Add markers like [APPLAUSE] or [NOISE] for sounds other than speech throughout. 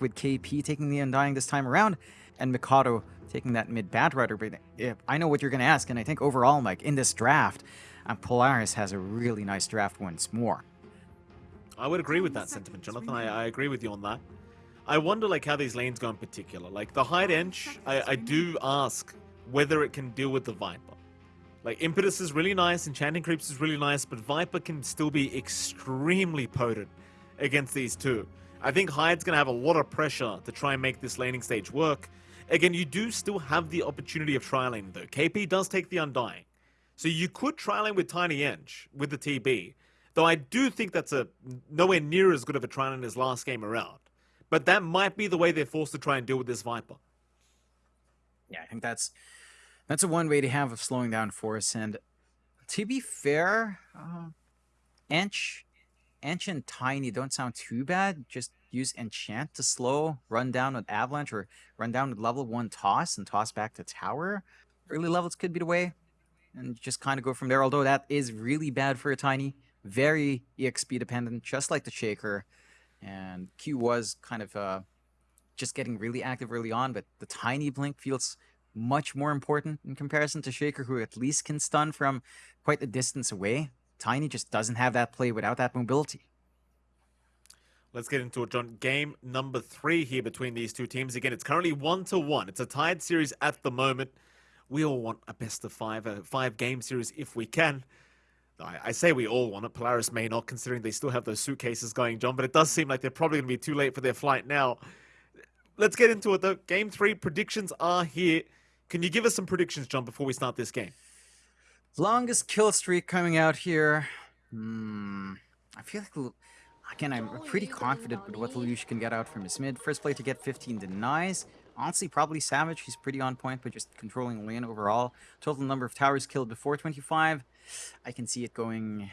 with KP taking the Undying this time around, and Mikoto taking that mid Batrider. But I know what you're going to ask, and I think overall, Mike, in this draft, uh, Polaris has a really nice draft once more. I would agree with that sentiment, Jonathan. I, I agree with you on that. I wonder like how these lanes go in particular. Like the Hyde Ench, I, I do ask whether it can deal with the Viper. Like Impetus is really nice, Enchanting Creeps is really nice, but Viper can still be extremely potent against these two. I think Hyde's going to have a lot of pressure to try and make this laning stage work. Again, you do still have the opportunity of trialing though. KP does take the Undying. So you could trialing with Tiny Ench with the TB. Though I do think that's a nowhere near as good of a trialing as last game around. But that might be the way they're forced to try and deal with this Viper. Yeah, I think that's that's a one way to have of slowing down Force. And to be fair, uh, Ench and Tiny don't sound too bad. Just use Enchant to slow, run down with Avalanche, or run down with level 1 Toss and toss back to Tower. Early levels could be the way. And just kind of go from there, although that is really bad for a Tiny. Very EXP dependent, just like the Shaker. And Q was kind of uh, just getting really active early on, but the Tiny Blink feels much more important in comparison to Shaker, who at least can stun from quite a distance away. Tiny just doesn't have that play without that mobility. Let's get into it, John. Game number three here between these two teams. Again, it's currently one to one. It's a tied series at the moment. We all want a best of five, a five game series if we can. I, I say we all want it. Polaris may not, considering they still have those suitcases going, John, but it does seem like they're probably going to be too late for their flight now. Let's get into it, though. Game three predictions are here. Can you give us some predictions, John, before we start this game? Longest kill streak coming out here. Hmm. I feel like again, I'm pretty confident with what Lelouch can get out from his mid. First play to get 15 denies. Honestly, probably Savage. He's pretty on point, but just controlling lane overall. Total number of towers killed before 25. I can see it going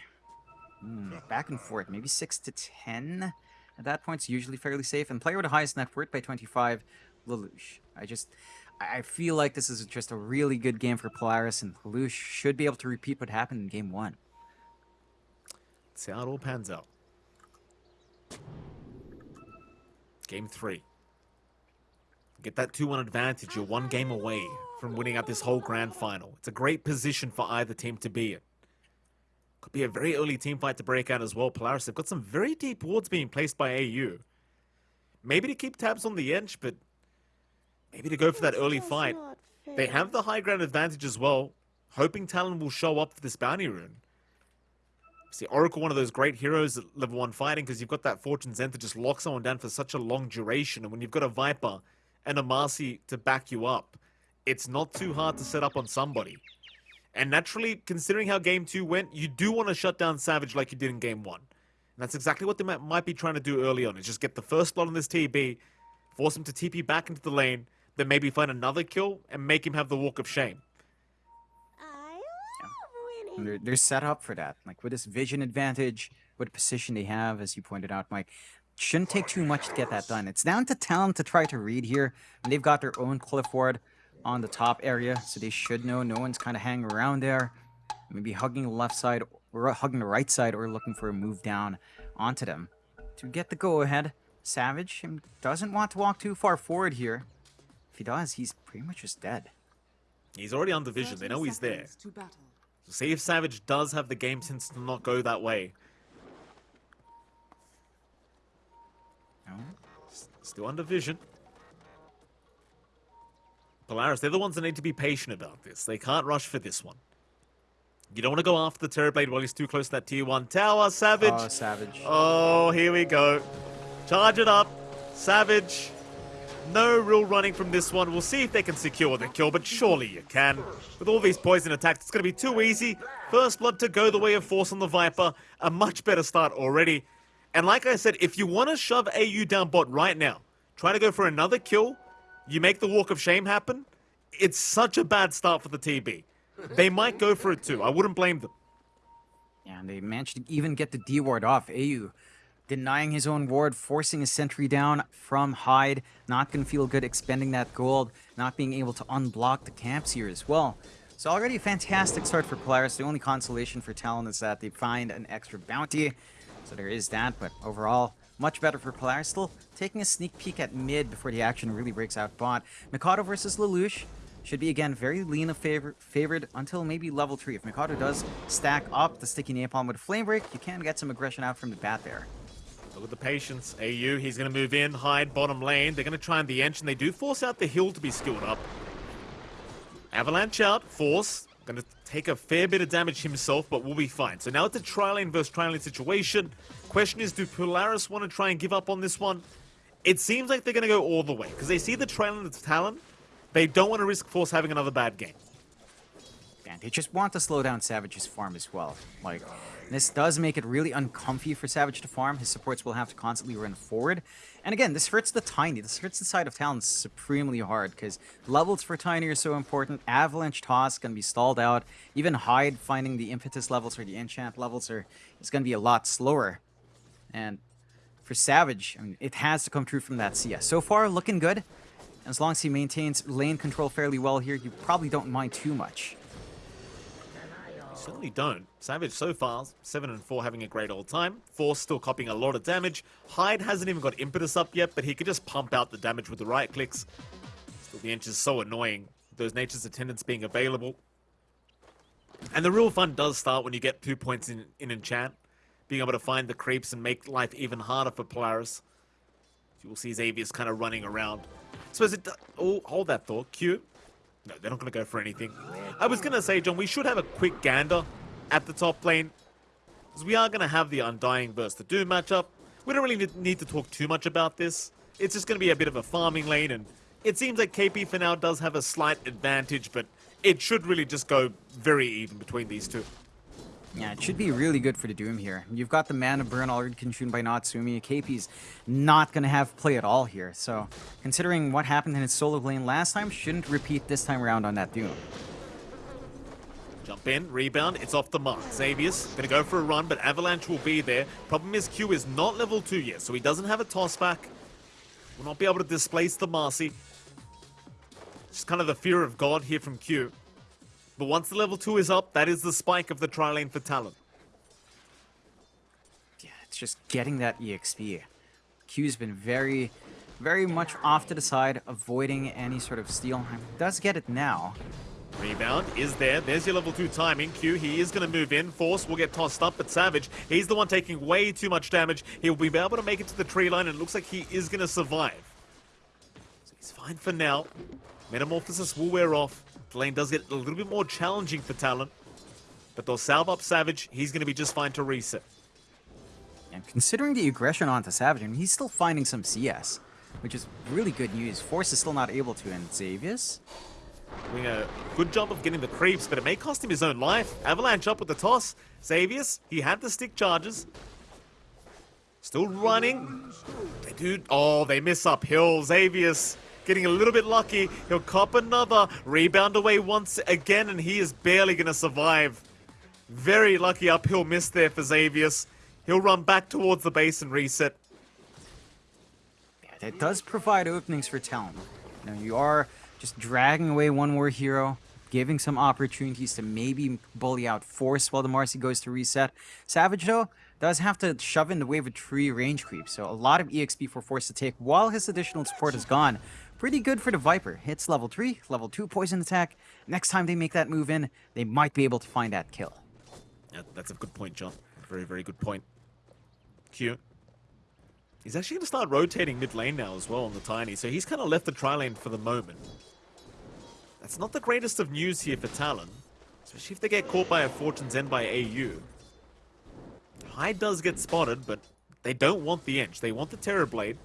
mm, back and forth, maybe 6 to 10. At that point, it's usually fairly safe. And player with the highest net worth by 25, Lelouch. I just... I feel like this is just a really good game for Polaris, and Lelouch should be able to repeat what happened in game one. Let's see how it all pans out. Game three. Get that 2-1 advantage. You're one game away from winning out this whole grand final. It's a great position for either team to be in. Could be a very early team fight to break out as well. Polaris have got some very deep wards being placed by AU. Maybe to keep tabs on the edge, but maybe to go for that early fight. They have the high ground advantage as well, hoping Talon will show up for this bounty rune. See, Oracle, one of those great heroes at level 1 fighting, because you've got that Fortune's End to just lock someone down for such a long duration. And when you've got a Viper and a Marci to back you up, it's not too hard to set up on somebody. And naturally, considering how Game 2 went, you do want to shut down Savage like you did in Game 1. And that's exactly what they might be trying to do early on, is just get the first blood on this TB, force him to TP back into the lane, then maybe find another kill, and make him have the Walk of Shame. I They're, they're set up for that. Like with this vision advantage, what position they have, as you pointed out, Mike, shouldn't take too much to get that done. It's down to Talon to try to read here. And they've got their own cliff ward on the top area, so they should know no one's kind of hanging around there. Maybe hugging the left side or hugging the right side or looking for a move down onto them. To get the go-ahead, Savage doesn't want to walk too far forward here. If he dies, he's pretty much just dead. He's already on the vision. They know he's there. See if Savage does have the game sense to not go that way. No. Still under vision. Polaris, they're the ones that need to be patient about this. They can't rush for this one. You don't want to go after the Terrorblade while he's too close to that tier 1 tower. Savage. Oh, Savage. Oh, here we go. Charge it up. Savage. No real running from this one. We'll see if they can secure the kill, but surely you can. With all these poison attacks, it's going to be too easy. First blood to go the way of Force on the Viper. A much better start already. And like I said, if you want to shove AU down bot right now, try to go for another kill, you make the Walk of Shame happen, it's such a bad start for the TB. They might go for it too. I wouldn't blame them. Yeah, and they managed to even get the D ward off. AU denying his own ward, forcing a sentry down from Hyde. Not going to feel good expending that gold, not being able to unblock the camps here as well. So already a fantastic start for Polaris. The only consolation for Talon is that they find an extra bounty. So there is that, but overall, much better for Polaris. Still taking a sneak peek at mid before the action really breaks out bot. Mikoto versus Lelouch should be, again, very Lina favor favored until maybe level 3. If Mikoto does stack up the sticky napalm with a Flame Break, you can get some aggression out from the bat there. Look at the patience. AU, he's going to move in, Hyde bottom lane. They're going to try and the and they do force out the hill to be skilled up. Avalanche out, Force, going to take a fair bit of damage himself, but will be fine. So now it's a tri-lane versus tri-lane situation. Question is, do Polaris want to try and give up on this one? It seems like they're going to go all the way, because they see the tri-lane as Talon. They don't want to risk Force having another bad game. And they just want to slow down Savage's farm as well. Like, this does make it really uncomfy for Savage to farm. His supports will have to constantly run forward. And again, this hurts the Tiny. This hurts the side of Talon supremely hard because levels for Tiny are so important. Avalanche Toss can be stalled out. Even Hyde finding the impetus levels or the enchant levels are is going to be a lot slower. And for Savage, I mean, it has to come true from that CS. So far, looking good. As long as he maintains lane control fairly well here, you probably don't mind too much. Certainly don't. Savage so far, 7 and 4 having a great old time. Force still copying a lot of damage. Hyde hasn't even got impetus up yet, but he could just pump out the damage with the right clicks. Still, the Ench is so annoying. Those Nature's Attendants being available. And the real fun does start when you get two points in, in Enchant. Being able to find the creeps and make life even harder for Polaris. You will see Xavius's kind of running around. So as it... Oh, hold that thought. Q. No, they're not going to go for anything. I was going to say, John, we should have a quick gander at the top lane. Because we are going to have the Undying versus the Doom matchup. We don't really need to talk too much about this. It's just going to be a bit of a farming lane. And it seems like KP for now does have a slight advantage. But it should really just go very even between these two. Yeah, it should be really good for the Doom here. You've got the Mana Burn already consumed by Natsumi. KP's not going to have play at all here. So, considering what happened in his solo lane last time, shouldn't repeat this time around on that Doom. Jump in, rebound, it's off the mark. Xavius's gonna go for a run, but Avalanche will be there. Problem is Q is not level 2 yet, so he doesn't have a toss back. Will not be able to displace the Marci. Just kind of the fear of God here from Q. But once the level 2 is up, that is the spike of the tri-lane for Talon. Yeah, it's just getting that EXP. Q's been very, very much off to the side, avoiding any sort of steal. Does get it now. Rebound is there. There's your level 2 timing. Q, he is going to move in. Force will get tossed up, but Savage, he's the one taking way too much damage. He'll be able to make it to the tree line, and it looks like he is going to survive. So he's fine for now. Metamorphosis will wear off. The lane does get a little bit more challenging for Talon. But they'll salve up Savage. He's going to be just fine to reset. And considering the aggression onto Savage, I mean, he's still finding some CS, which is really good news. Force is still not able to, and Xavius? Doing a good job of getting the creeps, but it may cost him his own life. Avalanche up with the toss. Xavius, he had the stick charges. Still running. They do... Oh, they miss up uphill. Xavius getting a little bit lucky. He'll cop another. Rebound away once again, and he is barely going to survive. Very lucky uphill miss there for Xavius. He'll run back towards the base and reset. Yeah, it does provide openings for Talon. You you are just dragging away one more hero, giving some opportunities to maybe bully out Force while the Marci goes to reset. Savage, though, does have to shove in the wave of a tree range creep, so a lot of EXP for Force to take while his additional support is gone. Pretty good for the Viper. Hits level 3, level 2 poison attack. Next time they make that move in, they might be able to find that kill. Yeah, that's a good point, John. Very, very good point. Q. He's actually going to start rotating mid lane now as well on the Tiny, so he's kind of left the tri lane for the moment. That's not the greatest of news here for Talon, especially if they get caught by a Fortune's End by AU. Hyde does get spotted, but they don't want the Ench. They want the Terrorblade.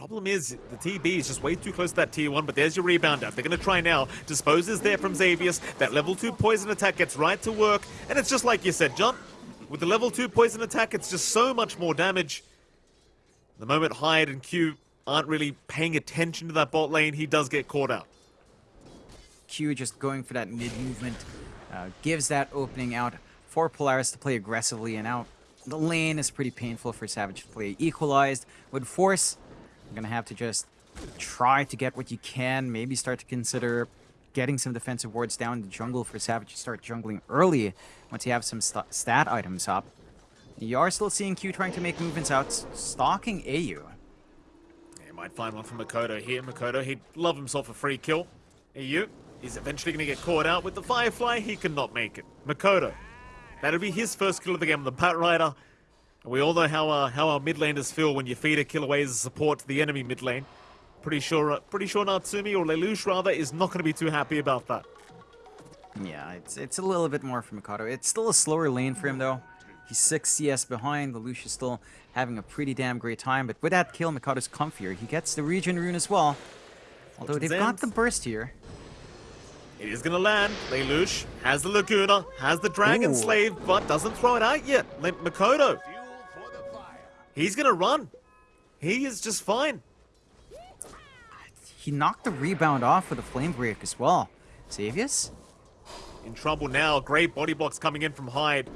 Problem is, the TB is just way too close to that tier 1, but there's your rebound out. They're going to try now. Dispose is there from Xavius. That level 2 poison attack gets right to work. And it's just like you said, John. With the level 2 poison attack, it's just so much more damage. The moment Hyde and Q aren't really paying attention to that bot lane, he does get caught out. Q just going for that mid movement uh, gives that opening out for Polaris to play aggressively, and out. the lane is pretty painful for Savage to play equalized. would Force, you're going to have to just try to get what you can, maybe start to consider getting some defensive wards down in the jungle for Savage to start jungling early once you have some st stat items up. You are still seeing Q trying to make movements out, stalking AU. He might find one from Mikoto here. Mikoto, he'd love himself a free kill. AU is eventually going to get caught out with the Firefly. He cannot make it. Mikoto, that'll be his first kill of the game the Bat Rider. We all know how uh, how our midlanders feel when you feed a kill away as support to the enemy mid lane. Pretty sure, uh, pretty sure Natsumi or Lelouch rather is not going to be too happy about that. Yeah, it's it's a little bit more for Mikoto. It's still a slower lane for him though. He's 6 CS behind. Lelouch is still having a pretty damn great time. But with that kill, Mikoto's comfier. He gets the regen rune as well. Although they've got the burst here. It is going to land. Lelouch has the Laguna, has the Dragon Ooh. Slave, but doesn't throw it out yet. Le- Mikoto, he's going to run. He is just fine. He knocked the rebound off with a flame break as well. Xavius? In trouble now. Great body blocks coming in from Hyde.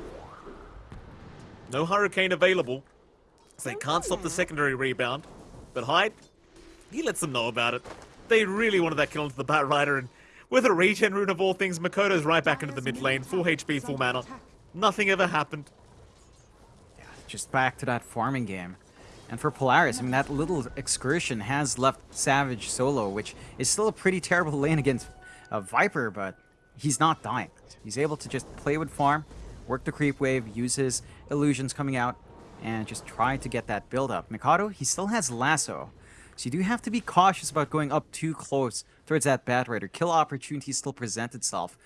No Hurricane available. So they can't stop the hmm. secondary rebound. But Hyde, he lets them know about it. They really wanted that kill into the Bat Rider, and with a regen rune of all things, Mikoto's right back into the mid lane, full HP, full mana. Nothing ever happened. Just back to that farming game. And for Polaris, I mean, that little excursion has left Savage solo, which is still a pretty terrible [LAUGHS] lane against a Viper, but he's not dying. He's able to just play with farm, work the creep wave, use his illusions coming out, and just try to get that build up. Mikoto, he still has lasso, so you do have to be cautious about going up too close towards that Bat Rider. Kill opportunity still presents itself.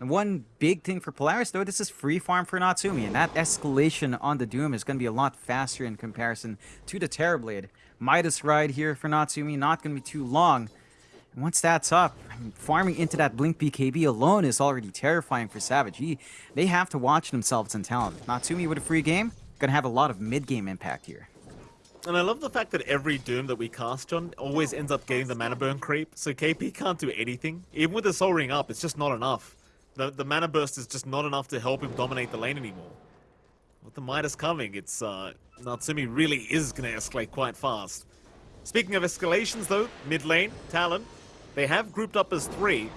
And one big thing for Polaris, though, this is free farm for Natsumi, and that escalation on the Doom is going to be a lot faster in comparison to the Terrorblade. Midas ride here for Natsumi, not going to be too long. And once that's up, I mean, farming into that Blink BKB alone is already terrifying for Savage. He, they have to watch themselves and Talon. Natsumi with a free game, going to have a lot of mid-game impact here. And I love the fact that every Doom that we cast on always ends up getting the mana burn creep, so KP can't do anything. Even with the Soul Ring up, it's just not enough. The, the mana burst is just not enough to help him dominate the lane anymore. With the Midas coming, it's, uh, Natsumi really is gonna escalate quite fast. Speaking of escalations though, mid lane, Talon, they have grouped up as three.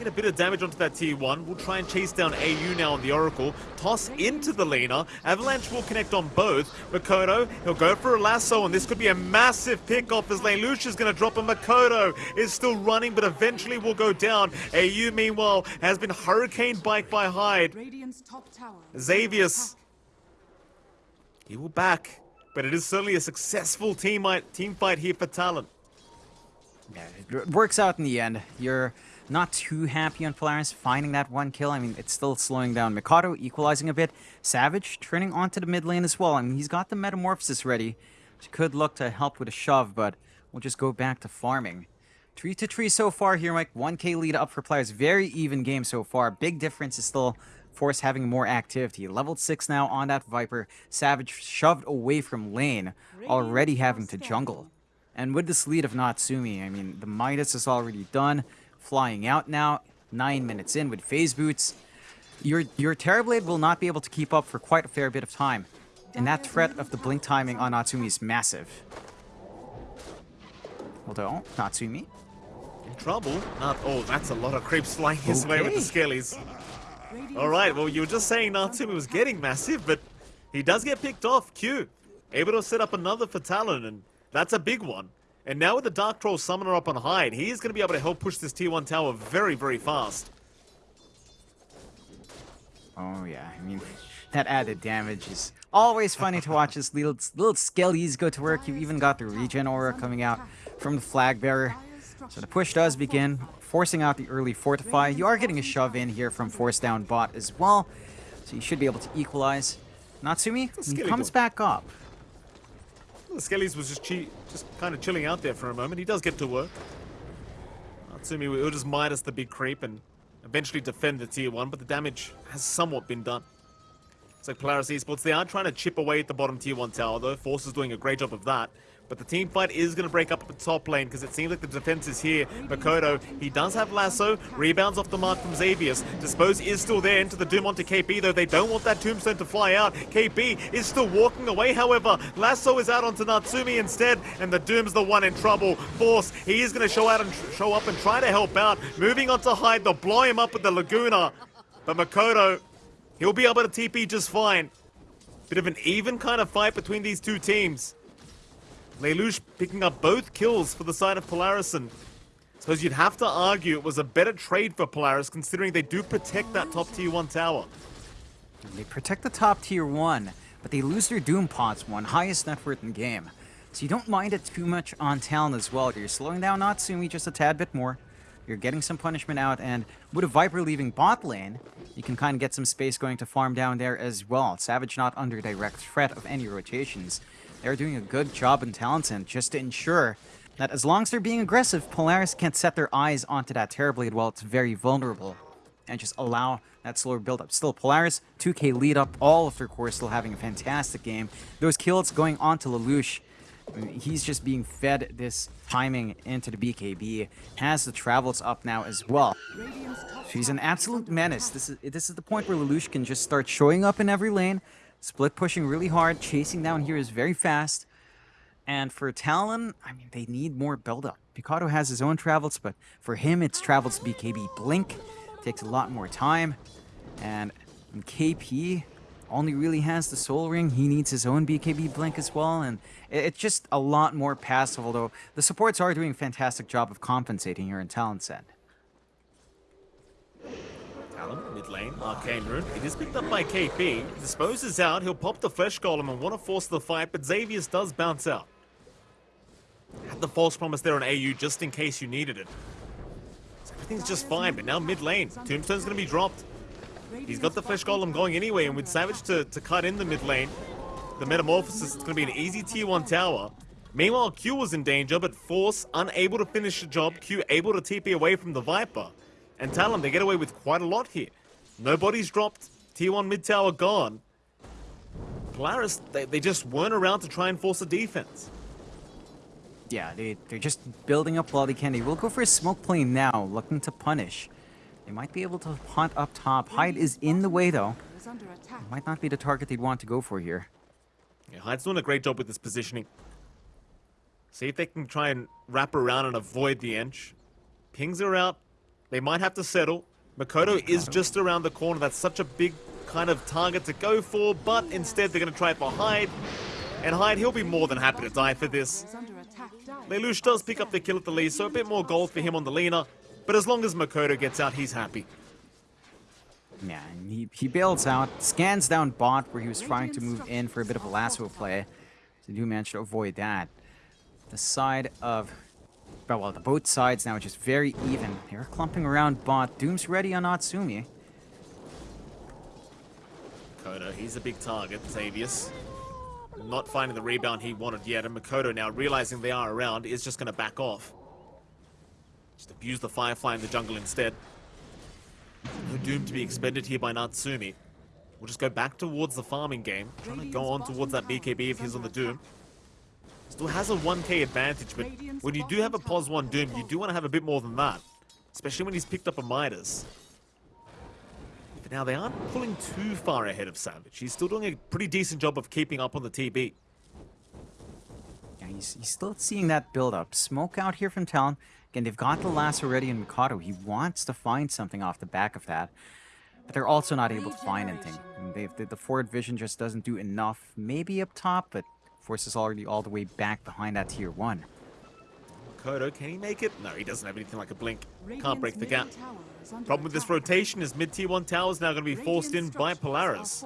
Trying get a bit of damage onto that T1. We'll try and chase down AU now on the Oracle. Toss into the laner. Avalanche will connect on both. Mikoto, he'll go for a lasso, and this could be a massive pickoff as Lelouch is going to drop a Mikoto. Is still running, but eventually will go down. AU, meanwhile, has been hurricane piked by Hyde. Radiant's top tower. Xavius. He will back, but it is certainly a successful team, team fight here for Talon. Yeah, it works out in the end. You're not too happy on Polaris finding that one kill. I mean, it's still slowing down. Mikoto equalizing a bit. Savage turning onto the mid lane as well. I mean, he's got the Metamorphosis ready, which could look to help with a shove, but we'll just go back to farming. 3 to 3 so far here, Mike. 1k lead up for Polaris. Very even game so far. Big difference is still Force having more activity. Level 6 now on that Viper. Savage shoved away from lane, already having to jungle. And with this lead of Natsumi, I mean, the Midas is already done. Flying out now, nine minutes in with phase boots. Your your Terrorblade will not be able to keep up for quite a fair bit of time. And that threat of the blink timing on Natsumi is massive. Although, Natsumi, In trouble? Not. Oh, that's a lot of creeps flying his way with the skellies. All right. Well, you were just saying Natsumi was getting massive, but he does get picked off. Q able to set up another for Talon, and that's a big one. And now with the Dark Troll Summoner up on Hyde, he is going to be able to help push this Tier 1 tower very, very fast. Oh yeah, I mean, [LAUGHS] that added damage is always funny to watch as little, little skellies go to work. You even got the regen aura coming out from the flag bearer. So the push does begin, forcing out the early fortify. You are getting a shove in here from force down bot as well. So you should be able to equalize. Natsumi, comes back up. The Skellies was just just kind of chilling out there for a moment. He does get to work. Natsumi will just Midas the big creep and eventually defend the tier 1, but the damage has somewhat been done. So Polaris Esports, they are trying to chip away at the bottom tier 1 tower, though. Force is doing a great job of that. But the team fight is going to break up at the top lane because it seems like the defense is here. Mikoto, he does have Lasso, rebounds off the mark from Xavius. Dispose is still there into the Doom onto KP, though they don't want that Tombstone to fly out. KP is still walking away, however. Lasso is out onto Natsumi instead, and the Doom's the one in trouble. Force, he is going to show out and show up and try to help out. Moving on to Hyde, they'll blow him up with the Laguna. But Mikoto, he'll be able to TP just fine. Bit of an even kind of fight between these two teams. Lelouch picking up both kills for the side of Polaris and suppose you'd have to argue it was a better trade for Polaris considering they do protect that top tier 1 tower. They protect the top tier 1, but they lose their Doom pos 1, highest net worth in game. So you don't mind it too much on Talon as well. You're slowing down Natsumi just a tad bit more. You're getting some punishment out, and with a Viper leaving bot lane, you can kind of get some space going to farm down there as well. Savage not under direct threat of any rotations. They're doing a good job in Talon's end just to ensure that as long as they're being aggressive, Polaris can't set their eyes onto that Terrorblade while it's very vulnerable and just allow that slower build-up. Still, Polaris, 2k lead up, all of their core still having a fantastic game. Those kills going on to Lelouch he's just being fed this timing into the BKB. Has the travels up now as well. She's an absolute menace. This is this is the point where Lelouch can just start showing up in every lane, split pushing really hard, chasing down here is very fast. And for Talon, I mean, they need more build-up. Mikoto has his own travels, but for him, it's travels BKB Blink. Takes a lot more time. And KP, only really has the Soul Ring. He needs his own BKB Blink as well, and it's just a lot more passive, although the supports are doing a fantastic job of compensating here in Talon's end. Mid lane, Arcane Rune. It is picked up by KP. Disposes out, he'll pop the Flesh Golem and want to force the fight, but Xavius does bounce out. Had the false promise there on AU just in case you needed it. So everything's just fine, but now mid lane. Tombstone's going to be dropped. He's got the Flesh Golem going anyway, and with Savage to, to cut in the mid lane, the Metamorphosis is going to be an easy tier 1 tower. Meanwhile, Q was in danger, but Force unable to finish the job, Q able to TP away from the Viper. And Talon, they get away with quite a lot here. Nobody's dropped, tier 1 mid tower gone. Polaris, they, they just weren't around to try and force a defense. Yeah, they, they're just building up while they can. They will go for a smoke plane now, looking to punish. They might be able to hunt up top. Hyde is in the way, though. Might not be the target they'd want to go for here. Yeah, Hyde's doing a great job with this positioning. See if they can try and wrap around and avoid the Ench. Pings are out. They might have to settle. Mikoto is just around the corner. That's such a big kind of target to go for, but instead they're going to try it for Hyde. And Hyde, he'll be more than happy to die for this. Lelouch does pick up the kill at the lead, so a bit more gold for him on the Lina. But as long as Mikoto gets out, he's happy. Yeah, he, he bails out, scans down bot where he was trying to move in for a bit of a lasso play. So do manage to avoid that. The side of... Well, the both sides now are just very even. They're clumping around bot. Doom's ready on Natsumi. Mikoto, he's a big target. Xavius not finding the rebound he wanted yet, and Mikoto now realizing they are around is just going to back off. Just abuse the Firefly in the jungle instead. No Doom to be expended here by Natsumi. We'll just go back towards the farming game. Trying to go on towards that BKB if he's on the Doom. Still has a 1k advantage, but when you do have a POS 1 Doom, you do want to have a bit more than that. Especially when he's picked up a Midas. But now they aren't pulling too far ahead of Savage. He's still doing a pretty decent job of keeping up on the TB. Yeah, he's, he's still seeing that build up. Smoke out here from Talon. Again, they've got the last already in Mikoto. He wants to find something off the back of that. But they're also not able to find anything. They've, the, the forward vision just doesn't do enough. Maybe up top, but Force is already all the way back behind that tier 1. Kodo, can he make it? No, he doesn't have anything like a blink. Can't break the gap. Problem with this rotation is mid tier 1 tower is now going to be forced in by Polaris.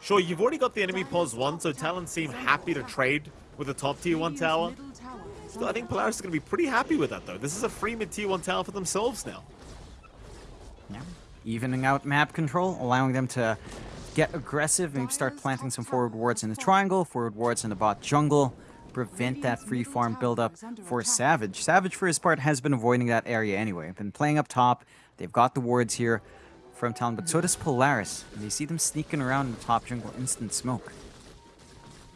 Sure, you've already got the enemy pos 1, so Talon seem happy to trade with the top tier 1 tower. Still, I think Polaris is going to be pretty happy with that, though. This is a free mid-tier 1 tower for themselves now. Yeah. Evening out map control, allowing them to get aggressive and start planting some forward wards in the triangle, forward wards in the bot jungle, prevent that free farm buildup for Savage. Savage, for his part, has been avoiding that area anyway. Been playing up top. They've got the wards here from Talon, but so does Polaris. And you see them sneaking around in the top jungle, instant smoke.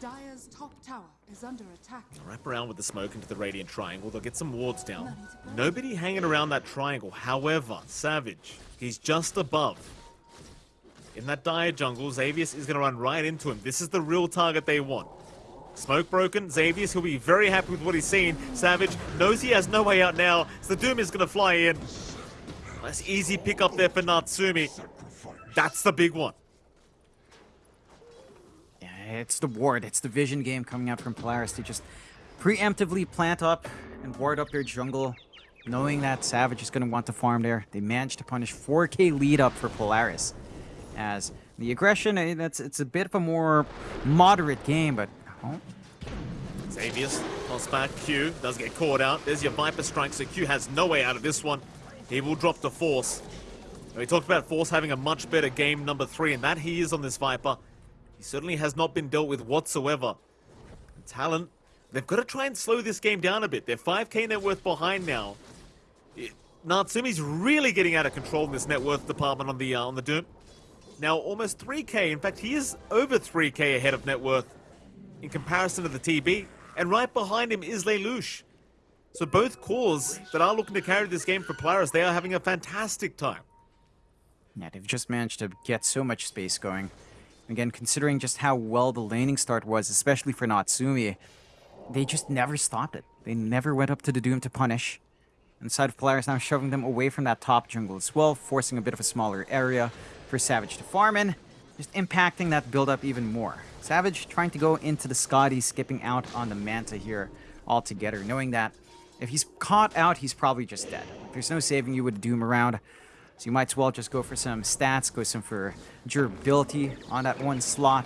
Dire's top tower is under attack. Wrap around with the smoke into the Radiant Triangle. They'll get some wards down. Nobody hanging around that triangle. However, Savage, he's just above. In that dire jungle, Xavius is going to run right into him. This is the real target they want. Smoke broken. Xavius, he'll be very happy with what he's seen. Savage knows he has no way out now, so the Doom is going to fly in. Nice easy pick up there for Natsumi. That's the big one. Yeah, It's the ward. It's the vision game coming out from Polaris. They just preemptively plant up and ward up their jungle, knowing that Savage is going to want to farm there. They managed to punish 4k lead up for Polaris. As the aggression, eh, that's it's a bit of a more moderate game, but oh, Xavius, toss back. Q does get caught out. There's your Viper strike, so Q has no way out of this one. He will drop the Force. We talked about Force having a much better game number three, and that he is on this Viper. He certainly has not been dealt with whatsoever. Talon, they've got to try and slow this game down a bit. They're 5k net worth behind now. It- Natsumi's really getting out of control in this net worth department on the uh, on the Doom. Now almost 3k. In fact, he is over 3k ahead of net worth in comparison to the TB. And right behind him is Lelouch. So both cores that are looking to carry this game for Polaris, they are having a fantastic time. Yeah, they've just managed to get so much space going. Again, considering just how well the laning start was, especially for Natsumi, they just never stopped it. They never went up to the Doom to punish. And side of Polaris now shoving them away from that top jungle as well, forcing a bit of a smaller area for Savage to farm in, just impacting that build-up even more. Savage trying to go into the Skadi, skipping out on the Manta here altogether, knowing that if he's caught out, he's probably just dead. There's no saving you with Doom around. So you might as well just go for some stats, go some for durability on that one slot,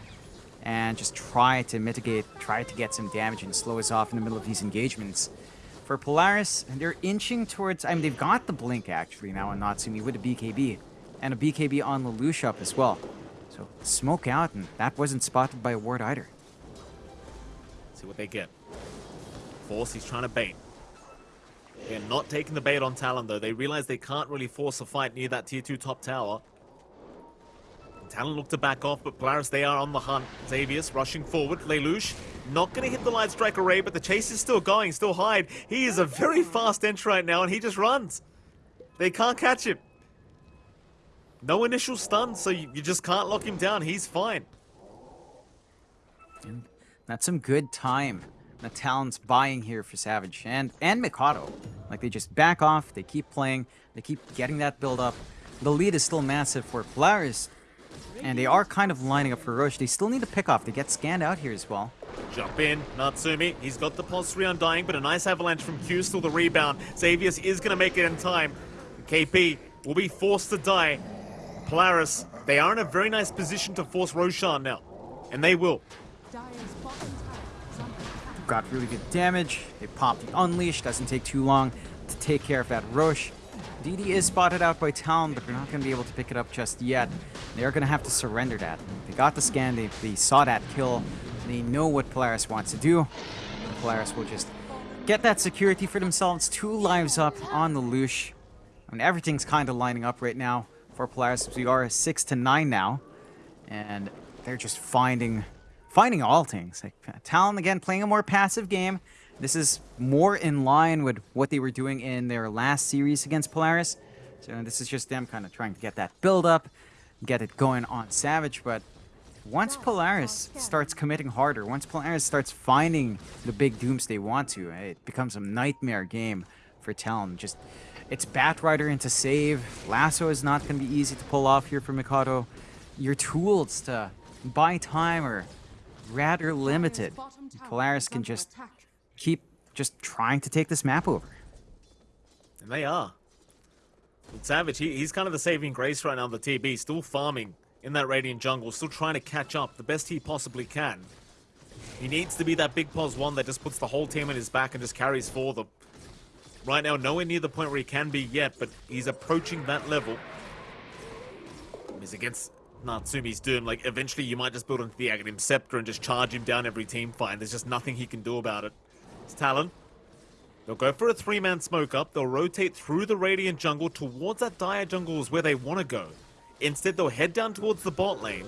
and just try to mitigate, try to get some damage and slow us off in the middle of these engagements. For Polaris, they're inching towards, I mean, they've got the Blink actually now on Natsumi with a BKB, and a BKB on Lelouch up as well. So smoke out, and that wasn't spotted by a ward either. See what they get. Force, he's trying to bait. They're not taking the bait on Talon, though. They realize they can't really force a fight near that tier 2 top tower. Talon look to back off, but Polaris, they are on the hunt. Xavius rushing forward. Lelouch not going to hit the light strike array, but the chase is still going, still Hyde. He is a very fast entry right now, and he just runs. They can't catch him. No initial stun, so you, you just can't lock him down. He's fine. That's some good time. The Talon's buying here for Savage and and Mikoto. Like they just back off, they keep playing, they keep getting that build up. The lead is still massive for Polaris, and they are kind of lining up for Rosh. They still need to pick off. They get scanned out here as well. Jump in, Natsumi. He's got the pulse 3 Undying, but a nice avalanche from Q, still the rebound. Xavius is going to make it in time. KP will be forced to die. Polaris, they are in a very nice position to force Roshan now. And they will. Got really good damage. They pop the Unleash. Doesn't take too long to take care of that Rosh. DD is spotted out by Talon, but they're not going to be able to pick it up just yet. They're going to have to surrender that. They got the scan. They, they saw that kill. They know what Polaris wants to do. And Polaris will just get that security for themselves. Two lives up on the Lush. Mean, everything's kind of lining up right now for Polaris. We are 6 to 9 now. And they're just finding finding all things. Like Talon again playing a more passive game. This is more in line with what they were doing in their last series against Polaris. So this is just them kind of trying to get that build up, get it going on Savage. But once Polaris starts committing harder, once Polaris starts finding the big dooms they want to, it becomes a nightmare game for Talon. Just it's Batrider into save. Lasso is not going to be easy to pull off here for Mikoto. Your tools to buy time are rather limited. Polaris can just keep just trying to take this map over. And they are. Savage, he, he's kind of the saving grace right now on the TB, still farming in that Radiant jungle, still trying to catch up the best he possibly can. He needs to be that big pos one that just puts the whole team on his back and just carries for them. Right now, nowhere near the point where he can be yet, but he's approaching that level. He's against Natsumi's Doom. Like, eventually you might just build into the Aghanim Scepter and just charge him down every team fight. There's just nothing he can do about it. It's Talon. They'll go for a three-man smoke up. They'll rotate through the Radiant jungle towards that Dire jungle is where they want to go. Instead, they'll head down towards the bot lane,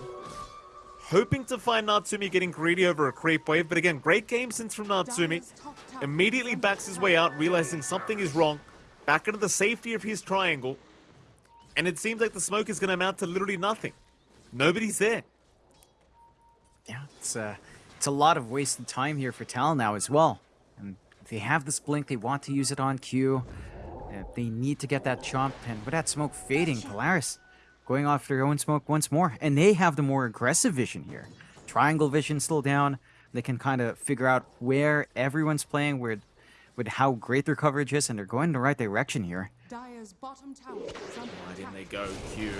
hoping to find Natsumi getting greedy over a creep wave. But again, great game since from Natsumi. Dire's top tower Immediately backs his way out, realizing something is wrong. Back into the safety of his triangle. And it seems like the smoke is going to amount to literally nothing. Nobody's there. Yeah, it's uh, it's a lot of wasted time here for Talon now as well. And if they have this blink, they want to use it on Q. Uh, they need to get that chomp and with that smoke fading, Polaris going off their own smoke once more, and they have the more aggressive vision here, triangle vision still down. They can kind of figure out where everyone's playing, where, with how great their coverage is, and they're going in the right direction here. Dire's bottom tower is under Right in attack. they go, Q.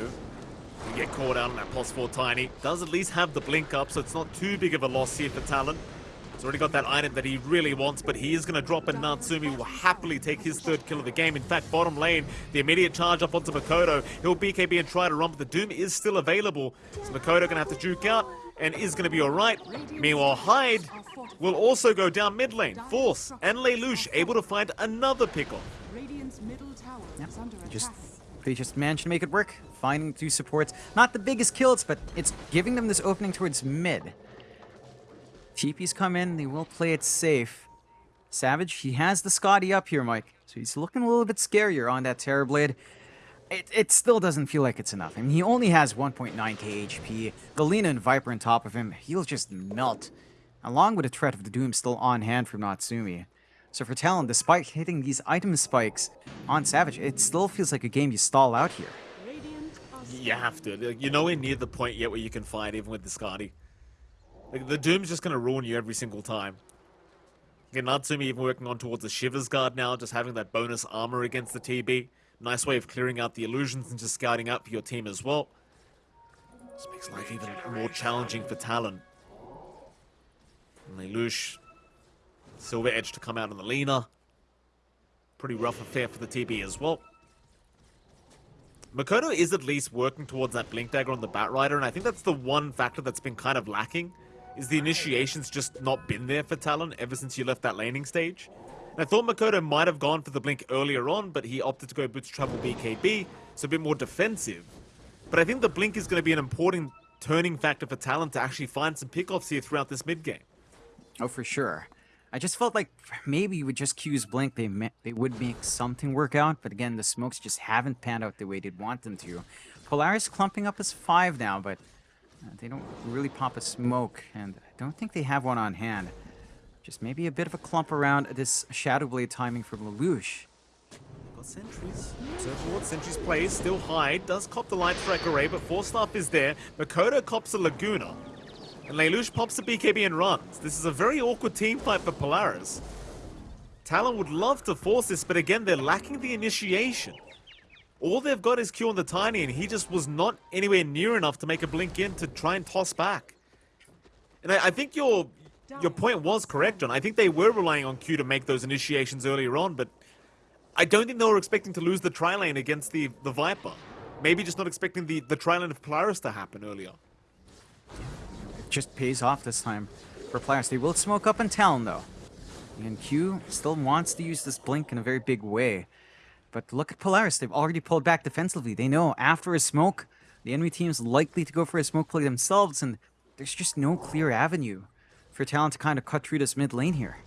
You get caught out on that plus four tiny. Does at least have the blink up, so it's not too big of a loss here for Talon. He's already got that item that he really wants, but he is going to drop and Natsumi will happily take his third kill of the game. In fact, bottom lane, the immediate charge up onto Mikoto. He'll BKB and try to run, but the Doom is still available. So Mikoto going to have to juke out and is going to be alright. Meanwhile, Hyde will also go down mid lane. Force and Lelouch able to find another pick-off. Radiant's middle tower is under Just they just managed to make it work, finding two supports. Not the biggest kills, but it's giving them this opening towards mid. TP's come in, they will play it safe. Savage, he has the Skadi up here, Mike. So he's looking a little bit scarier on that Terrorblade. It, it still doesn't feel like it's enough. I mean, he only has 1.9k HP. Galena and Viper on top of him, he'll just melt. Along with the threat of the Doom still on hand from Natsumi. So for Talon, despite hitting these item spikes on Savage, it still feels like a game you stall out here. You have to. You're nowhere near the point yet where you can fight even with the Skadi. The Doom's just going to ruin you every single time. Again, Natsumi even working on towards the Shiva's Guard now, just having that bonus armor against the TB. Nice way of clearing out the illusions and just scouting up for your team as well. This makes life even more challenging for Talon. And Lelouch, Silver Edge to come out on the Lina. Pretty rough affair for the TB as well. Mikoto is at least working towards that Blink Dagger on the Batrider, and I think that's the one factor that's been kind of lacking, is the initiation's just not been there for Talon ever since you left that laning stage. And I thought Mikoto might have gone for the Blink earlier on, but he opted to go Boots Travel BKB, so a bit more defensive. But I think the Blink is going to be an important turning factor for Talon to actually find some pickoffs here throughout this mid-game. Oh, for sure. I just felt like maybe with just Q's blink, they they would make something work out. But again, the smokes just haven't panned out the way they'd want them to. Polaris clumping up as five now, but Uh, they don't really pop a smoke, and I don't think they have one on hand. Just maybe a bit of a clump around this Shadow Blade timing from Lelouch. Got sentries. So forward, sentries plays, still high, does cop the light strike array, but Force Staff is there. Mikoto cops a Laguna. And Lelouch pops a BKB and runs. This is a very awkward team fight for Polaris. Talon would love to force this, but again, they're lacking the initiation. All they've got is Q on the Tiny, and he just was not anywhere near enough to make a blink in to try and toss back. And I, I think your your point was correct, John. I think they were relying on Q to make those initiations earlier on, but I don't think they were expecting to lose the tri lane against the, the Viper. Maybe just not expecting the, the tri lane of Polaris to happen earlier. It just pays off this time for Polaris. They will smoke up in Talon, though. And Q still wants to use this blink in a very big way. But look at Polaris. They've already pulled back defensively. They know after a smoke, the enemy team's likely to go for a smoke play themselves, and there's just no clear avenue for Talon to kind of cut through this mid lane here.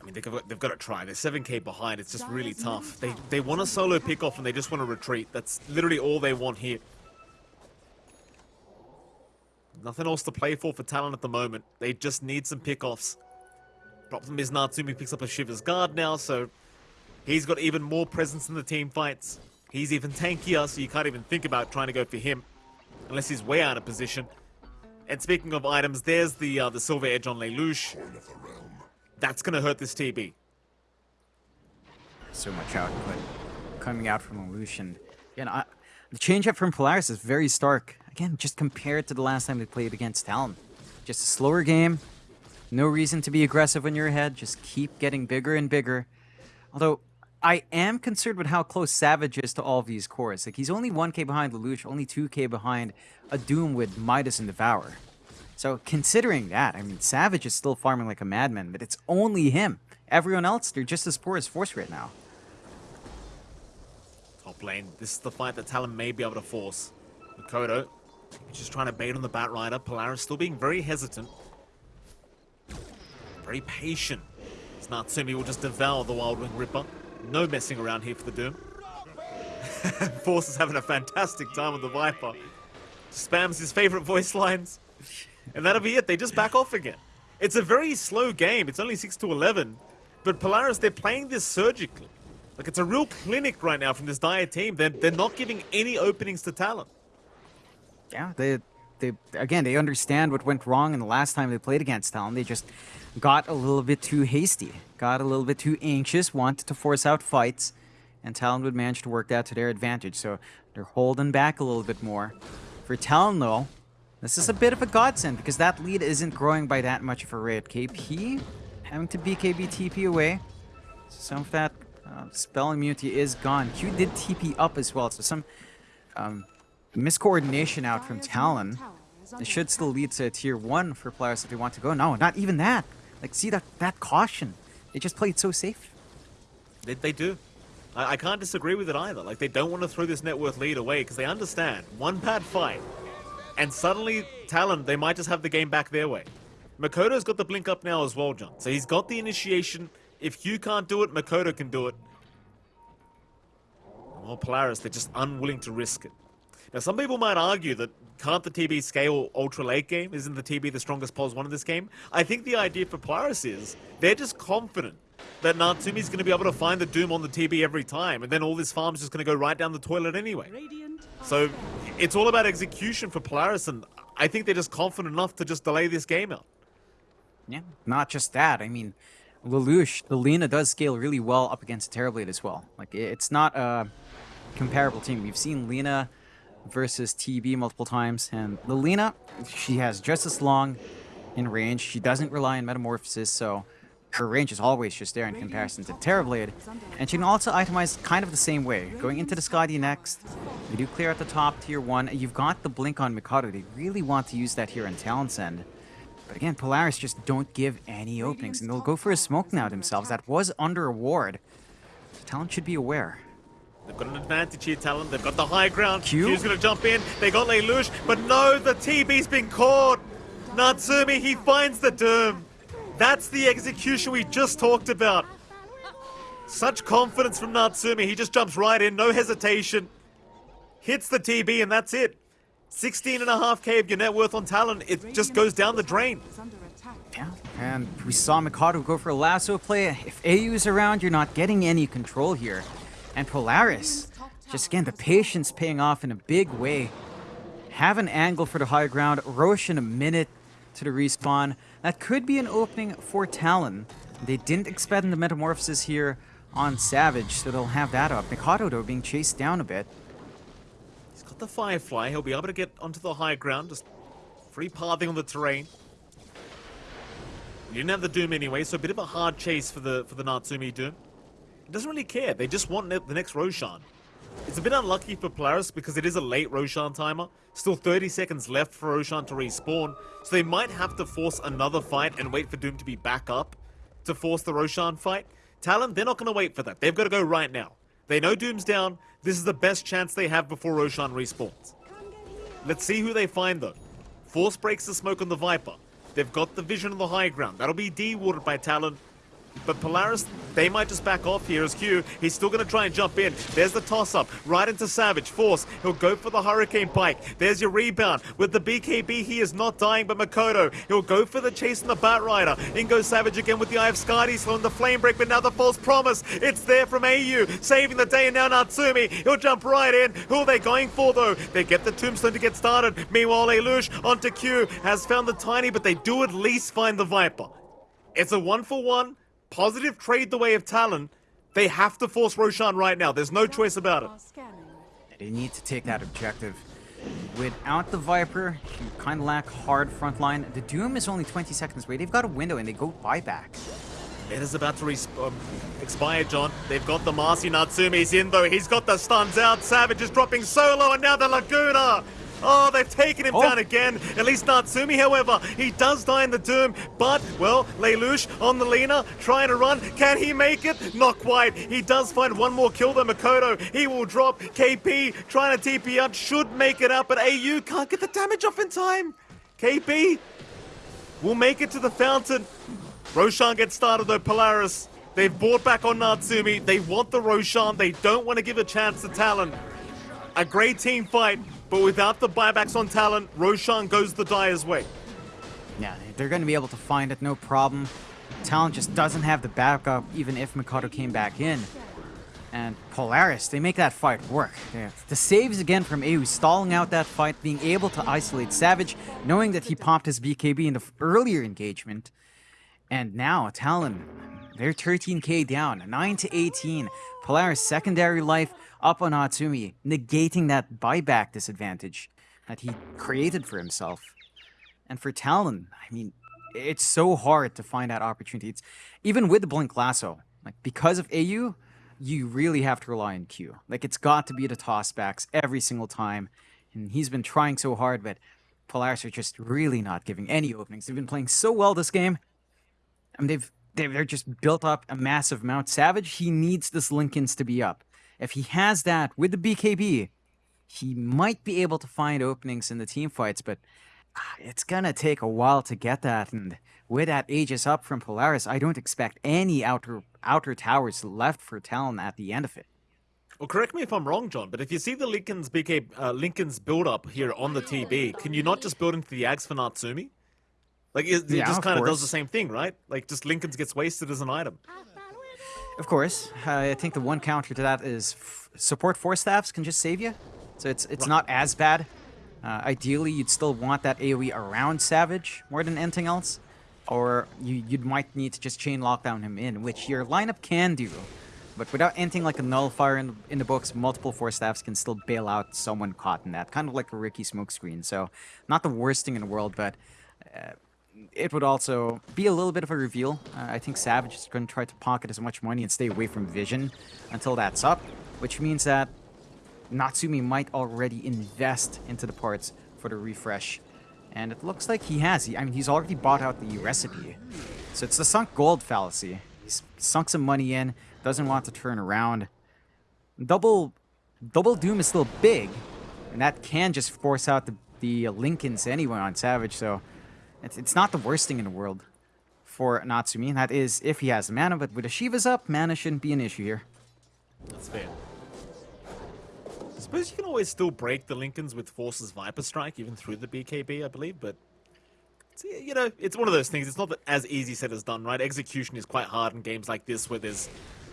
I mean, they've got, they've got to try. They're 7k behind. It's just really tough. They, they want a solo pick off and they just want to retreat. That's literally all they want here. Nothing else to play for for Talon at the moment. They just need some pickoffs. Problem is Natsumi picks up a Shiva's Guard now, so he's got even more presence in the team fights. He's even tankier, so you can't even think about trying to go for him. Unless he's way out of position. And speaking of items, there's the uh, the Silver Edge on Lelouch. That's going to hurt this TB. So much output coming out from Lelouch. And Again, I, the change up from Polaris is very stark. Again, just compared to the last time they played against Talon. Just a slower game. No reason to be aggressive when you're ahead. Just keep getting bigger and bigger. Although, I am concerned with how close Savage is to all of these cores. Like, he's only 1k behind Lelouch, only 2k behind a Doom with Midas and Devour. So, considering that, I mean, Savage is still farming like a madman, but it's only him. Everyone else, they're just as poor as Force right now. Top lane. This is the fight that Talon may be able to force. Mikoto, just trying to bait on the Batrider. Polaris still being very hesitant. Very patient. As Natsumi will just devour the Wild Wing Ripper. No messing around here for the Doom. [LAUGHS] Force is having a fantastic time with the Viper. Spams his favorite voice lines. And that'll be it. They just back off again. It's a very slow game. It's only 6 to 11. But Polaris, they're playing this surgically. Like, it's a real clinic right now from this Dire team. They're, they're not giving any openings to Talon. Yeah, they they again they understand what went wrong in the last time they played against Talon. They just got a little bit too hasty, got a little bit too anxious, wanted to force out fights, and Talon would manage to work that to their advantage. So they're holding back a little bit more. For Talon though, this is a bit of a godsend because that lead isn't growing by that much of a rate. KP having to BKB TP away. Some of that uh, spell immunity is gone. Q did TP up as well, so some um, miscoordination out from Talon. It should still lead to tier 1 for Polaris if they want to go. No, not even that. Like, see that, that caution. They just played so safe. They, they do. I, I can't disagree with it either. Like, they don't want to throw this net worth lead away because they understand one bad fight, and suddenly Talon, they might just have the game back their way. Mikoto's got the blink up now as well, John. So he's got the initiation. If you can't do it, Mikoto can do it. Well, Polaris, they're just unwilling to risk it. Now, some people might argue that can't the TB scale ultra late game? Isn't the TB the strongest pos one in this game? I think the idea for Polaris is they're just confident that Natsumi's going to be able to find the Doom on the TB every time, and then all this farm's just going to go right down the toilet anyway. So it's all about execution for Polaris, and I think they're just confident enough to just delay this game out. Yeah. Not just that. I mean, Lelouch, the Lina does scale really well up against Terrorblade as well. Like, it's not a comparable team. We've seen Lina versus TB multiple times, and Lina, she has just as long in range. She doesn't rely on metamorphosis, so her range is always just there in comparison to Terrorblade. And she can also itemize kind of the same way. Going into the Skadi next, you do clear at the top tier 1, you've got the Blink on Mikoto. They really want to use that here in Talon's End. But again, Polaris just don't give any openings, and they'll go for a smoke now themselves. That was under a ward. So Talon should be aware. They've got an advantage here, Talon. They've got the high ground. Q? Q's going to jump in. They got Lelouch, but no, the TB's been caught. Natsumi, he finds the Doom. That's the execution we just talked about. Such confidence from Natsumi. He just jumps right in, no hesitation. Hits the TB, and that's it. 16 and a half K of your net worth on Talon. It just goes down the drain. is under attack. Yeah, and we saw Mikoto go for a lasso play. If AU is around, you're not getting any control here. And Polaris, just again, the patience paying off in a big way. Have an angle for the high ground. Rosh in a minute to the respawn. That could be an opening for Talon. They didn't expend the metamorphosis here on Savage, so they'll have that up. Mikoto, though, being chased down a bit. He's got the Firefly. He'll be able to get onto the high ground. Just free pathing on the terrain. He didn't have the Doom anyway, so a bit of a hard chase for the for the Natsumi Doom. Doesn't really care. They just want the next Roshan. It's a bit unlucky for Polaris because it is a late Roshan timer. Still 30 seconds left for Roshan to respawn, so they might have to force another fight and wait for Doom to be back up to force the Roshan fight. Talon, they're not going to wait for that. They've got to go right now. They know Doom's down. This is the best chance they have before Roshan respawns. Let's see who they find though. Force breaks the smoke on the Viper. They've got the vision on the high ground. That'll be de-warded by Talon. But Polaris, they might just back off here as Q. He's still going to try and jump in. There's the toss-up, right into Savage. Force, he'll go for the Hurricane Pike. There's your rebound. With the BKB, he is not dying, but Mikoto, he'll go for the chase and the Bat Rider. In goes Savage again with the Eye of Skadi, slowing the Flame Break, but now the False Promise. It's there from AU, saving the day, and now Natsumi. He'll jump right in. Who are they going for, though? They get the Tombstone to get started. Meanwhile, Lelouch onto Q has found the Tiny, but they do at least find the Viper. It's a one for one. Positive trade the way of Talon. They have to force Roshan right now. There's no choice about it. They need to take that objective. Without the Viper, you kind of lack hard front line. The Doom is only 20 seconds away. They've got a window and they go buyback. It is about to res- um, expire, John. They've got the Marci Natsumi's in, though. He's got the stuns out. Savage is dropping solo, and now the Laguna. Oh, they've taken him Oh. down again. At least Natsumi, however, he does die in the Doom. But, well, Lelouch on the Lina, trying to run. Can he make it? Not quite. He does find one more kill, though, Mikoto. He will drop. KP trying to TP out. Should make it up, but AU can't get the damage off in time. KP will make it to the fountain. Roshan gets started though, Polaris. They've bought back on Natsumi. They want the Roshan. They don't want to give a chance to Talon. A great team fight, but without the buybacks on Talon, Roshan goes the Dire's way. Yeah, they're going to be able to find it, no problem. Talon just doesn't have the backup, even if Mikoto came back in. And Polaris, they make that fight work. Yeah. The saves again from AU, stalling out that fight, being able to isolate Savage, knowing that he popped his BKB in the earlier engagement. And now, Talon, they're 13k down, 9 to 18. Polaris secondary life up on Atsumi, negating that buyback disadvantage that he created for himself. And for Talon, I mean, it's so hard to find that opportunity. It's even with the Blink Lasso, like because of AU, you really have to rely on Q. Like it's got to be the tossbacks every single time. And he's been trying so hard, but Polaris are just really not giving any openings. They've been playing so well this game. I mean, they've they've they're just built up a massive amount. Savage, he needs this Linken's to be up. If he has that with the BKB, he might be able to find openings in the team fights, but ah, it's gonna take a while to get that. And with that Aegis up from Polaris, I don't expect any outer outer towers left for Talon at the end of it. Well, correct me if I'm wrong, John, but if you see the Linken's BK uh, Linken's build up here on the TB, can you not just build into the Ags for Natsumi? Like it, it Yeah, just kind of does the same thing, right? Like just Linken's gets wasted as an item. Of course, uh, I think the one counter to that is f- support Force Staffs can just save you, so it's it's not as bad. Uh, ideally, you'd still want that AOE around Savage more than anything else, or you you might need to just chain lockdown him in, which your lineup can do. But without anything like a nullifier in, in the books, multiple Force Staffs can still bail out someone caught in that, kind of like a Riki smokescreen. So, not the worst thing in the world, but uh, it would also be a little bit of a reveal. Uh, I think Savage is going to try to pocket as much money and stay away from Vision until that's up, which means that Natsumi might already invest into the parts for the refresh. And it looks like he has. He, I mean, he's already bought out the recipe. So it's the sunk gold fallacy. He's sunk some money in, doesn't want to turn around. Double, double Doom is still big, and that can just force out the, the Linken's anyway on Savage, so it's, it's not the worst thing in the world for Natsumi. That is if he has the mana, but with the Shiva's up, mana shouldn't be an issue here. That's fair. I suppose you can always still break the Linken's with Force's Viper Strike, even through the BKB, I believe, but you know, it's one of those things. It's not that as easy said as done, right? Execution is quite hard in games like this, where there's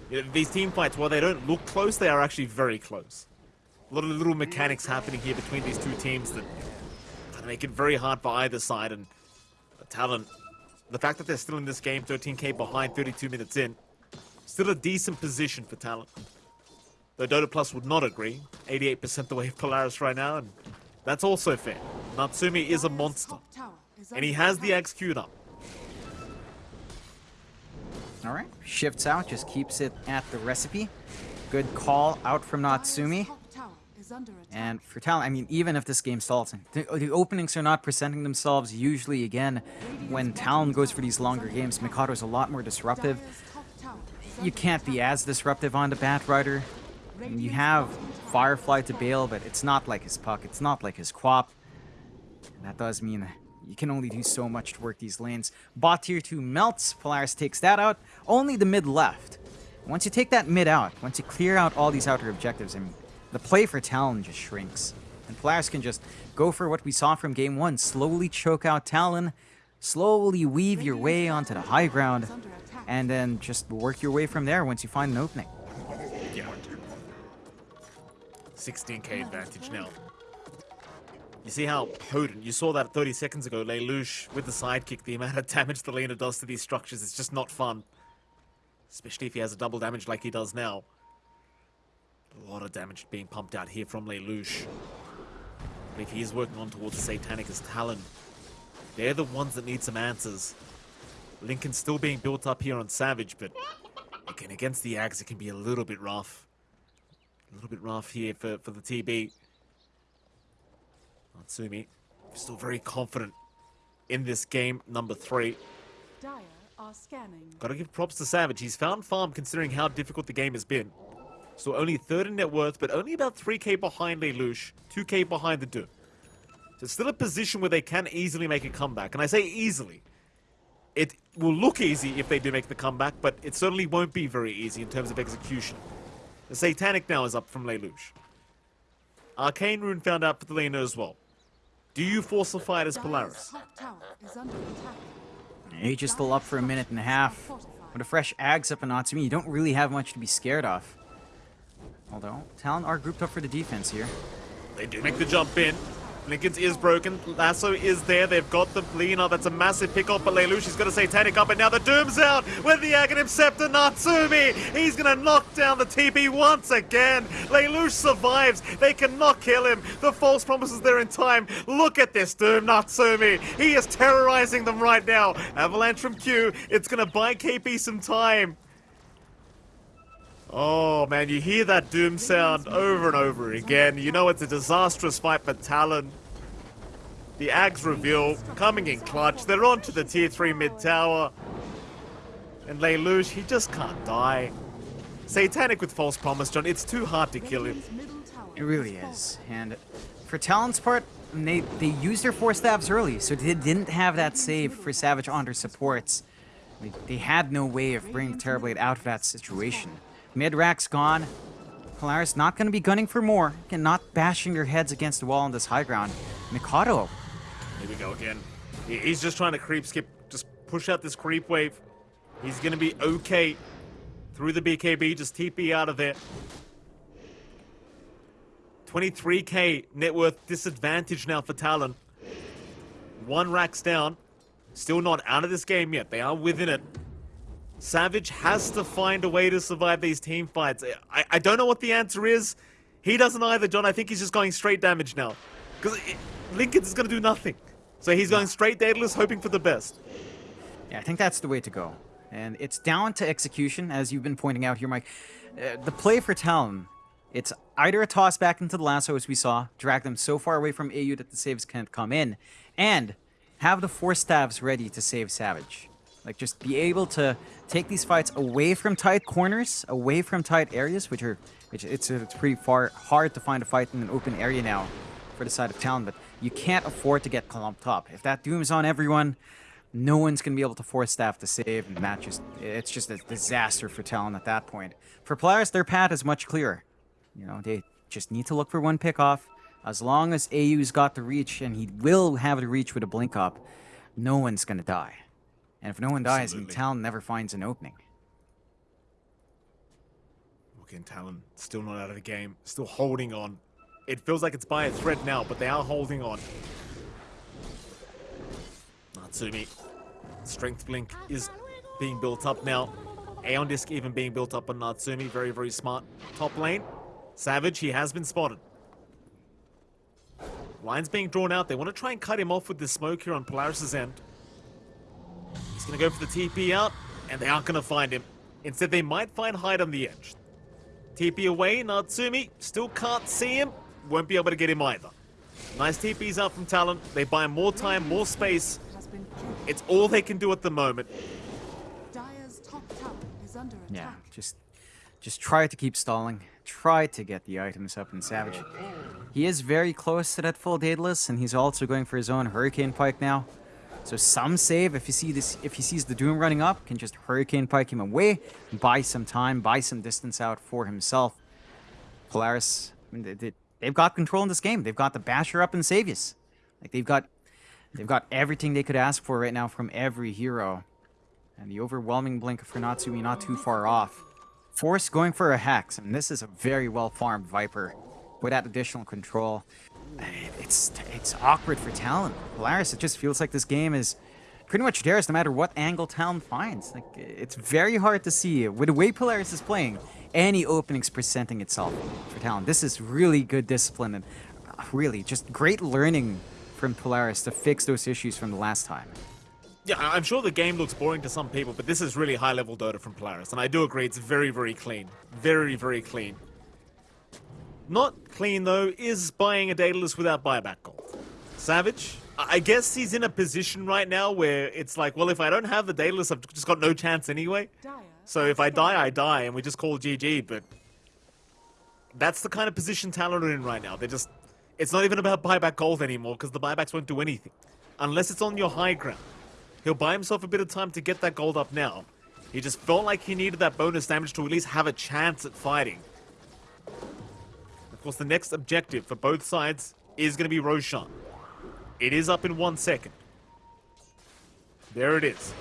you know, these team fights. While they don't look close, they are actually very close. A lot of little mechanics happening here between these two teams that of make it very hard for either side. And Talon, the fact that they're still in this game, 13k behind, 32 minutes in, still a decent position for Talon. Though Dota Plus would not agree. 88% the way of Polaris right now, and that's also fair. Natsumi is a monster, top tower is and he has the attack. X queued up. All right, shifts out, just keeps it at the recipe. Good call out from Natsumi. And for Talon, I mean, even if this game stalls, the, the openings are not presenting themselves. Usually, again, when Talon goes for these longer games, Mikoto's a lot more disruptive. Dire's top tower is You can't be as disruptive on the Bat Rider. And you have Firefly to bail, but it's not like his puck. It's not like his QoP. And that does mean you can only do so much to work these lanes. Bot tier 2 melts. Polaris takes that out. Only the mid left. Once you take that mid out, once you clear out all these outer objectives, I mean, the play for Talon just shrinks. And Polaris can just go for what we saw from game 1. Slowly choke out Talon. Slowly weave your way onto the high ground. And then just work your way from there once you find an opening. Yeah. 16k advantage now. You see how potent, you saw that 30 seconds ago, Lelouch with the sidekick, the amount of damage the Lina does to these structures is just not fun. Especially if he has a double damage like he does now. A lot of damage being pumped out here from Lelouch. But if he is working on towards Satanic as Talon, they're the ones that need some answers. Linken's still being built up here on Savage, but again, against the Ags, it can be a little bit rough. A little bit rough here for, for the TB. Natsumi, still very confident in this game number three. Dire are scanning. Gotta give props to Savage. He's found farm considering how difficult the game has been. So only third in net worth, but only about 3k behind Lelouch, 2k behind the Doom. So it's still a position where they can easily make a comeback. And I say easily. It will look easy if they do make the comeback, but it certainly won't be very easy in terms of execution. The Satanic now is up from Lelouch. Arcane Rune found out for the Lina as well. Do you force a fight as Polaris? top tower is under attack. Aegis still up for a minute and a half. With a fresh Ags up in Natsumi, you don't really have much to be scared of. Although, Talon are grouped up for the defense here. They do make the jump in. Linken's is broken. Lasso is there. They've got the Lina. That's a massive pick off, but is going to Satanic up, and now the Doom's out with the Aghanim Scepter. Natsumi, he's going to knock down the TP once again. Lelouch survives. They cannot kill him. The false promises there in time. Look at this Doom, Natsumi. He is terrorizing them right now. Avalanche from Q. It's going to buy KP some time. Oh man, you hear that doom sound over and over again. You know it's a disastrous fight for Talon. The Ags reveal coming in clutch. They're on to the tier 3 mid tower. And Lelouch, he just can't die. Satanic with false promise, John. It's too hard to kill him. It really is. And for Talon's part, they they used their Force Staffs early, so they didn't have that save for Savage on their supports. They, they had no way of bringing Terrorblade out of that situation. Mid rack's gone. Polaris not going to be gunning for more, and not bashing your heads against the wall on this high ground. Mikoto, Here we go again. He's just trying to creep skip, just push out this creep wave. He's gonna be okay through the BKB, just TP out of there. 23k net worth disadvantage now for Talon. One racks down. Still not out of this game yet. They are within it. Savage has to find a way to survive these team fights. I, I don't know what the answer is. He doesn't either, John. I think he's just going straight damage now. Because Linken's is going to do nothing. So he's going straight Daedalus, hoping for the best. Yeah, I think that's the way to go. And it's down to execution, as you've been pointing out here, Mike. Uh, the play for Talon, it's either a toss back into the lasso, as we saw, drag them so far away from AU that the saves can't come in, and have the Force Staves ready to save Savage. Like, just be able to take these fights away from tight corners, away from tight areas, which are, which it's, it's pretty far hard to find a fight in an open area now for the side of Talon, but you can't afford to get clumped up. If that Doom's on everyone, no one's going to be able to force staff to save, and that just, it's just a disaster for Talon at that point. For Polaris, their path is much clearer. You know, they just need to look for one pick off. As long as AU's got the reach, and he will have the reach with a blink up, no one's going to die. And if no one dies, then Absolutely. Talon never finds an opening. Again, Talon still not out of the game. Still holding on. It feels like it's by a thread now, but they are holding on. Natsumi. Strength Blink is being built up now. Aeon Disc even being built up on Natsumi. Very, very smart. Top lane. Savage, he has been spotted. Line's being drawn out. They want to try and cut him off with the smoke here on Polaris' end. He's going to go for the TP out, and they aren't going to find him. Instead, they might find Hyde on the edge. TP away, Natsumi still can't see him. Won't be able to get him either. Nice TPs out from Talon. They buy more time, more space. Has been killed. It's all they can do at the moment. Dire's top tower is under attack. Yeah, just just try to keep stalling. Try to get the items up in Savage. He is very close to that full Daedalus, and he's also going for his own Hurricane Pike now. So some save if you see this if he sees the Doom running up, can just Hurricane Pike him away, buy some time, buy some distance out for himself. Polaris, I mean, they, they've got control in this game. They've got the Basher up and Xavius. Like they've got they've got everything they could ask for right now from every hero. And the overwhelming blink for Natsumi not too far off. Force going for a Hex, and this is a very well farmed Viper with that additional control. It's it's awkward for Talon. Polaris, it just feels like this game is pretty much theirs no matter what angle Talon finds. Like it's very hard to see with the way Polaris is playing, any openings presenting itself for Talon. This is really good discipline and uh, really just great learning from Polaris to fix those issues from the last time. Yeah, I'm sure the game looks boring to some people, but this is really high level Dota from Polaris, and I do agree it's very, very clean. Very, very clean. Not clean though is buying a Daedalus without buyback gold. Savage, I I guess he's in a position right now where it's like, well, if I don't have the Daedalus, I've just got no chance anyway. So if I die, I die, and we just call GG. But that's the kind of position Talon are in right now. They're just, it's not even about buyback gold anymore because the buybacks won't do anything unless it's on your high ground. He'll buy himself a bit of time to get that gold up now. He just felt like he needed that bonus damage to at least have a chance at fighting. Of course, the next objective for both sides is going to be Roshan. It is up in one second. There it is.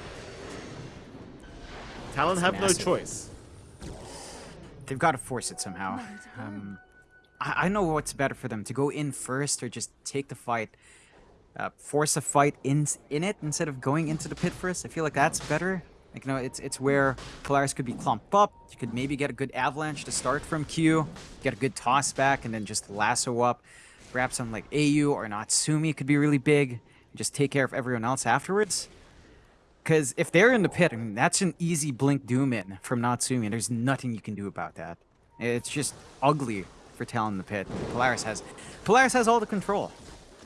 Talon It's have no choice. they've got to force it somehow. Um, I, I know what's better for them to go in first or just take the fight, uh, force a fight in in it instead of going into the pit first. I feel like that's better. Like you know, it's it's where Polaris could be clumped up. You could maybe get a good avalanche to start from Q, get a good toss back, and then just lasso up. Grab some like AU or Natsumi could be really big. And just take care of everyone else afterwards. Because if they're in the pit, I mean, that's an easy blink doom in from Natsumi, there's nothing you can do about that. It's just ugly for Talon in the pit. Polaris has, Polaris has all the control.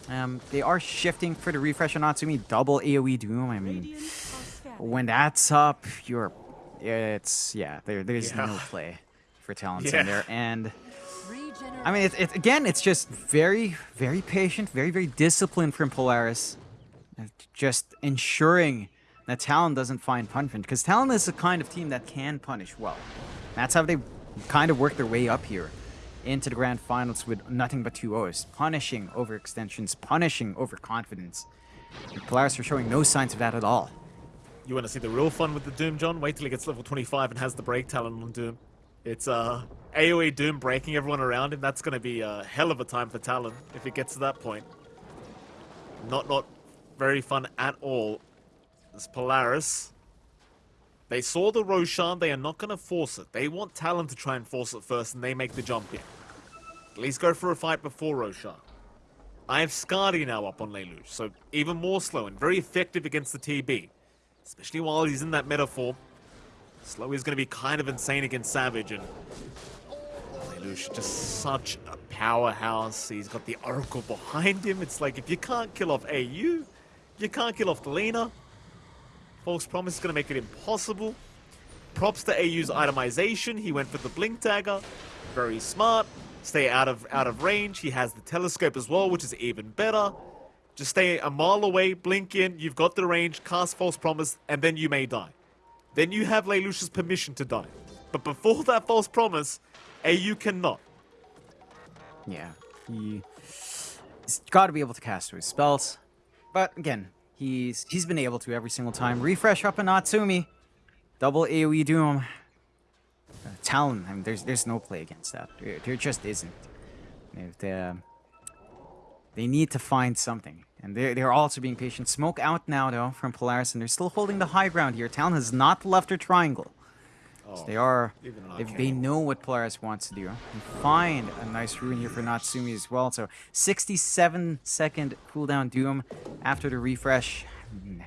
Um, they are shifting for the refresh on Natsumi, double AoE doom. I mean. When that's up, you're, it's yeah, there, there's no play for Talons Yeah. in there, and I mean, it's, it's again, it's just very, very patient, very, very disciplined from Polaris. Uh, Just ensuring that Talon doesn't find punishment, because Talon is the kind of team that can punish well. That's how they kind of work their way up here into the grand finals with nothing but two O's, punishing overextensions, punishing overconfidence. And Polaris are showing no signs of that at all. You want to see the real fun with the Doom, John? Wait till he gets level 25 and has the break talent on Doom. It's uh, AoE Doom breaking everyone around him. That's going to be a hell of a time for Talon if it gets to that point. Not not very fun at all. This Polaris. They saw the Roshan. They are not going to force it. They want Talon to try and force it first, and they make the jump in. At least go for a fight before Roshan. I have Skadi now up on Lelouch, so even more slow and very effective against the TB. Especially while he's in that metaphor. Slow is going to be kind of insane against Savage, and Lelouch just such a powerhouse. He's got the Oracle behind him. It's like if you can't kill off AU, you can't kill off the Delena. False Promise is going to make it impossible. Props to AU's itemization. He went for the Blink Dagger. Very smart. Stay out of out of range. He has the telescope as well, which is even better. Just stay a mile away, blink in, you've got the range, cast False Promise, and then you may die. Then you have Lelouch's permission to die. But before that False Promise, AU cannot. Yeah, he, he's got to be able to cast his spells. But again, he's he's been able to every single time. Refresh up a Natsumi, double AOE Doom. Uh, Talon, I mean, there's there's no play against that. There, there just isn't. If they, they need to find something, and they're they're also being patient. Smoke out now though from Polaris, and they're still holding the high ground here. Talon has not left her triangle. So they are, if they know what Polaris wants to do, and find a nice rune here for Natsumi as well. So 67 second cooldown Doom after the refresh. Mm,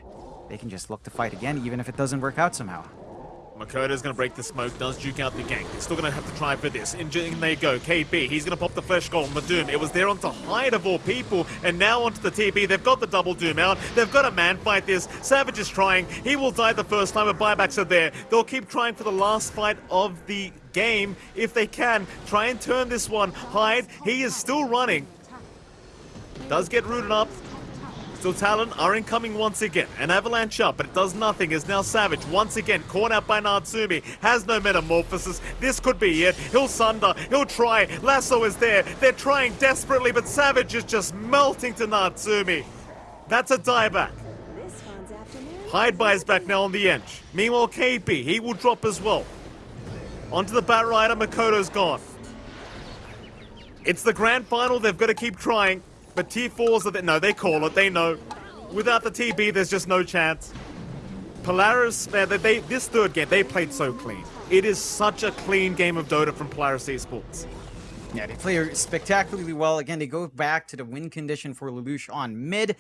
They can just look to fight again, even if it doesn't work out somehow. Mikoto's to break the smoke, does juke out the gank. They're still to have to try for this. In, in they go. KB, he's to pop the flesh goal on the Doom. It was there onto Hyde of all people, and now onto the TB. They've got the double Doom out. They've got a man fight this. Savage is trying. He will die the first time, but buybacks are there. They'll keep trying for the last fight of the game if they can. Try and turn this one. Hyde, he is still running. Does get rooted up. Still Talon are incoming once again. An avalanche up, but it does nothing. Is now Savage once again caught out by Natsumi. Has no metamorphosis. This could be it. He'll sunder. He'll try. Lasso is there. They're trying desperately, but Savage is just melting to Natsumi. That's a dieback. This one's afternoon. Hyde buys back now on the edge. Meanwhile, KP, he will drop as well. Onto the Bat Rider, Mikoto's gone. It's the grand final, they've got to keep trying. But T4s are the, no, they call it, they know. Without the TB, there's just no chance. Polaris, they, they, this third game, they played so clean. It is such a clean game of Dota from Polaris Esports. Yeah, they play spectacularly well. Again, they go back to the win condition for Lelouch on mid.